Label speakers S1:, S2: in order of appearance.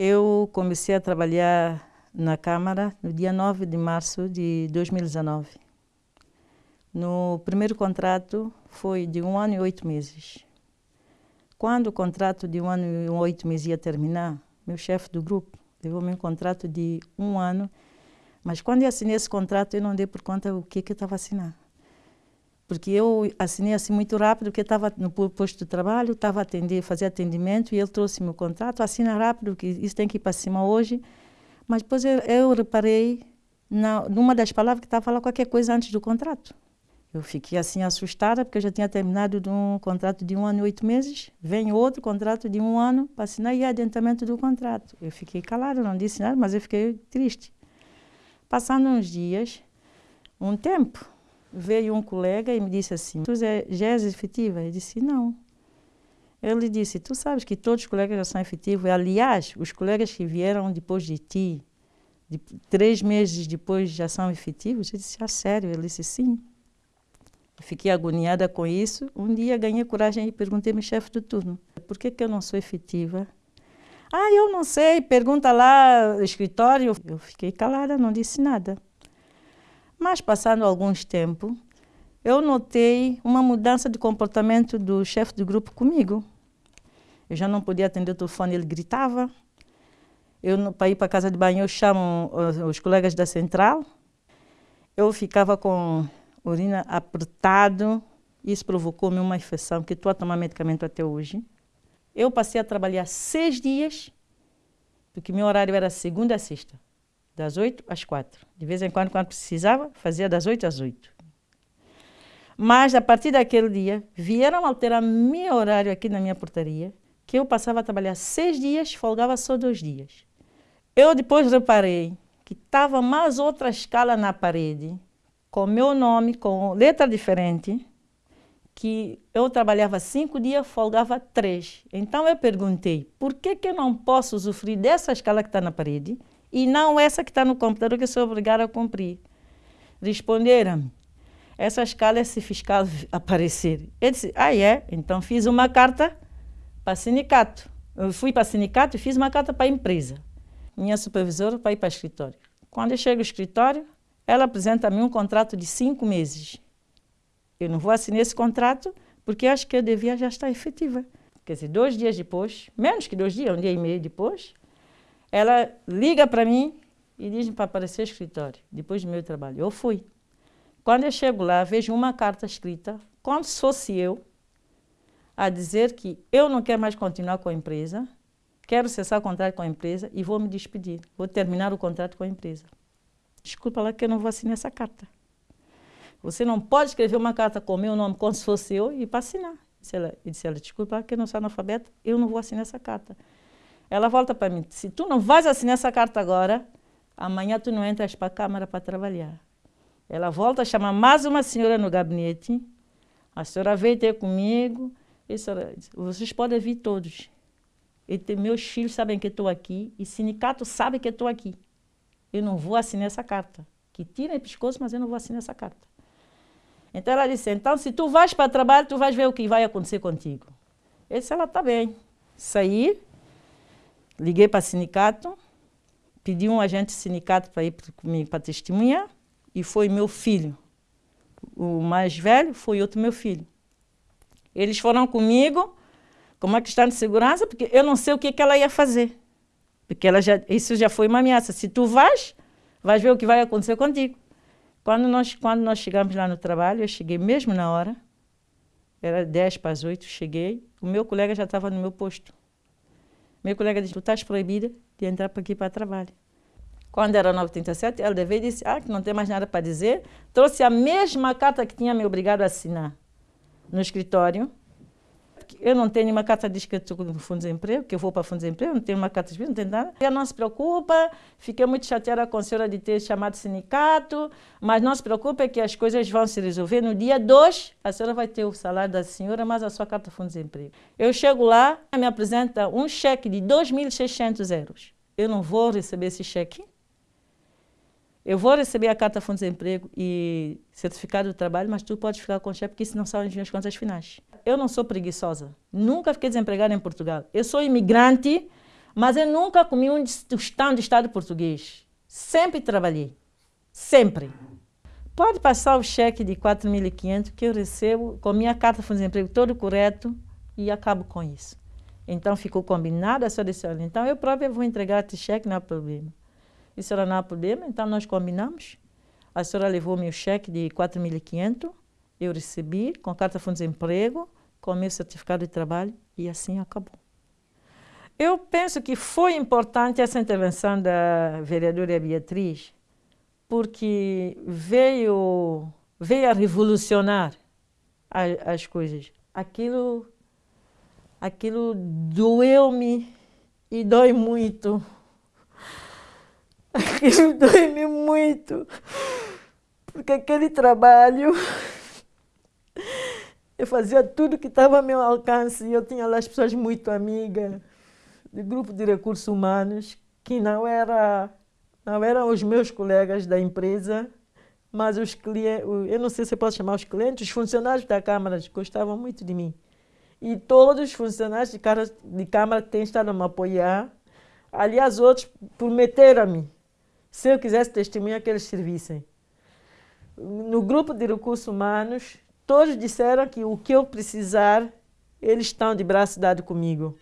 S1: Eu comecei a trabalhar na Câmara no dia 9 de março de 2019. No primeiro contrato foi de um ano e oito meses. Quando o contrato de um ano e oito meses ia terminar, meu chefe do grupo levou-me um contrato de um ano, mas quando eu assinei esse contrato eu não dei por conta o que, que eu estava assinando. Porque eu assinei assim muito rápido, porque estava no posto de trabalho, estava atender, fazer atendimento, e ele trouxe-me o contrato, assina rápido, que isso tem que ir para cima hoje. Mas depois eu, eu reparei na, numa das palavras que estava lá qualquer coisa antes do contrato. Eu fiquei assim assustada, porque eu já tinha terminado de um contrato de um ano e oito meses. Vem outro contrato de um ano para assinar e adiantamento do contrato. Eu fiquei calada, não disse nada, mas eu fiquei triste. Passando uns dias, um tempo, veio um colega e me disse assim, tu já és efetiva? Eu disse, não. Ele disse, tu sabes que todos os colegas já são efetivos. Aliás, os colegas que vieram depois de ti, de, três meses depois já são efetivos? Eu disse, ah, sério? Ele disse, sim. Fiquei agoniada com isso. Um dia ganhei coragem e perguntei ao chefe do turno, por que, que eu não sou efetiva? Ah, eu não sei, pergunta lá escritório. Eu fiquei calada, não disse nada. Mas, passando alguns tempos, eu notei uma mudança de comportamento do chefe do grupo comigo. Eu já não podia atender o telefone, ele gritava. Eu, para ir para a casa de banho, eu chamo os colegas da central. Eu ficava com urina apertado. Isso provocou-me uma infecção, que estou a tomar medicamento até hoje. Eu passei a trabalhar seis dias, porque meu horário era segunda a sexta das 8 às 4. De vez em quando, quando precisava, fazia das 8 às 8. Mas, a partir daquele dia, vieram alterar meu horário aqui na minha portaria, que eu passava a trabalhar seis dias, folgava só dois dias. Eu depois reparei que estava mais outra escala na parede, com meu nome, com letra diferente, que eu trabalhava cinco dias, folgava três. Então eu perguntei, por que, que eu não posso usufruir dessa escala que está na parede e não essa que está no computador que eu sou obrigada a cumprir. Responderam-me, essa escala é se fiscal aparecer. Eu disse, ah é? Então fiz uma carta para sindicato. Eu fui para sindicato e fiz uma carta para a empresa. Minha supervisora para ir para o escritório. Quando eu chego ao escritório, ela apresenta-me um contrato de cinco meses. Eu não vou assinar esse contrato porque acho que eu devia já estar efetiva. Quer dizer, dois dias depois, menos que dois dias, um dia e meio depois, ela liga para mim e diz para aparecer escritório, depois do meu trabalho. Eu fui. Quando eu chego lá, vejo uma carta escrita, como se fosse eu, a dizer que eu não quero mais continuar com a empresa, quero cessar o contrato com a empresa e vou me despedir. Vou terminar o contrato com a empresa. Desculpa lá que eu não vou assinar essa carta. Você não pode escrever uma carta com o meu nome como se fosse eu e para assinar. Disse ela, disse ela, desculpa lá que eu não sou analfabeta, eu não vou assinar essa carta. Ela volta para mim, se tu não vais assinar essa carta agora, amanhã tu não entras para a Câmara para trabalhar. Ela volta a chamar mais uma senhora no gabinete, a senhora veio ter comigo, e senhora, vocês podem vir todos. E meus filhos sabem que estou aqui, e sindicato sabe que estou aqui. Eu não vou assinar essa carta. Que tira o pescoço, mas eu não vou assinar essa carta. Então ela disse, então se tu vais para trabalho, tu vais ver o que vai acontecer contigo. Eu disse, ela está bem. Saí, Liguei para o sindicato, pedi um agente sindicato para ir comigo para testemunhar, e foi meu filho. O mais velho foi outro meu filho. Eles foram comigo com uma questão de segurança, porque eu não sei o que, que ela ia fazer. Porque ela já, isso já foi uma ameaça. Se tu vais, vais ver o que vai acontecer contigo. Quando nós, quando nós chegamos lá no trabalho, eu cheguei mesmo na hora, era 10 para as 8, cheguei, o meu colega já estava no meu posto. Meu colega disse, tu estás proibida de entrar aqui para trabalho. Quando era 9h37, ela veio e disse, ah, que não tem mais nada para dizer. Trouxe a mesma carta que tinha me obrigado a assinar no escritório eu não tenho uma carta de escrito no Fundo de Desemprego, que eu vou para o Fundo de Desemprego, não tenho uma carta escrito, não tenho nada. Ela não se preocupa, fiquei muito chateada com a senhora de ter chamado sindicato, mas não se preocupe que as coisas vão se resolver. No dia 2, a senhora vai ter o salário da senhora, mas a sua carta Fundo de Desemprego. Eu chego lá, me apresenta um cheque de 2.600 euros. Eu não vou receber esse cheque. Eu vou receber a carta Fundo de Desemprego e certificado do trabalho, mas tu pode ficar com o cheque, porque isso não são as minhas contas finais. Eu não sou preguiçosa. Nunca fiquei desempregada em Portugal. Eu sou imigrante, Mas eu nunca comi um tostão de Estado português. Sempre trabalhei. Sempre. Pode passar o cheque de 4.500 que eu recebo com minha carta de desemprego todo correto e acabo com isso. Então ficou combinado, a disse, olha, então eu própria vou entregar esse cheque, não há problema. A senhora não há problema, então nós combinamos. A senhora levou meu cheque de 4.500, eu recebi com carta de desemprego, com meu certificado de trabalho e assim acabou. Eu penso que foi importante essa intervenção da vereadora Beatriz, porque veio, veio a revolucionar as, as coisas. Aquilo, aquilo doeu-me e dói muito. Aquilo dói-me muito, porque aquele trabalho eu fazia tudo que estava ao meu alcance e eu tinha lá as pessoas muito amigas de grupo de recursos humanos que não era não eram os meus colegas da empresa, mas os clientes, eu não sei se posso chamar os clientes, os funcionários da Câmara gostavam muito de mim. E todos os funcionários de, cara, de Câmara têm estado a me apoiar. Aliás, outros prometeram-me, se eu quisesse testemunhar, que eles servissem. No grupo de recursos humanos, todos disseram que o que eu precisar, eles estão de braço dado comigo.